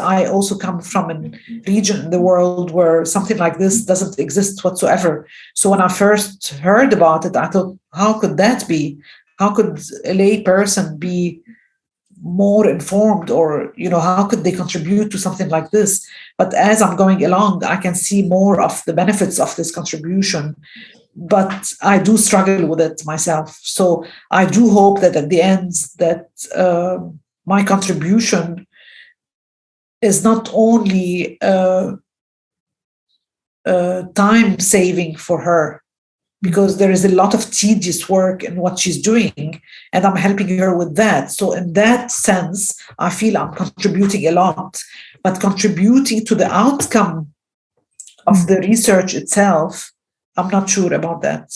I also come from a region in the world where something like this doesn't exist whatsoever. So when I first heard about it, I thought, how could that be? How could a lay person be more informed or, you know, how could they contribute to something like this? But as I'm going along, I can see more of the benefits of this contribution but I do struggle with it myself. So I do hope that at the end that uh, my contribution is not only uh, uh, time saving for her because there is a lot of tedious work in what she's doing and i'm helping her with that. So in that sense i feel i'm contributing a lot but contributing to the outcome of the research itself i'm not sure about that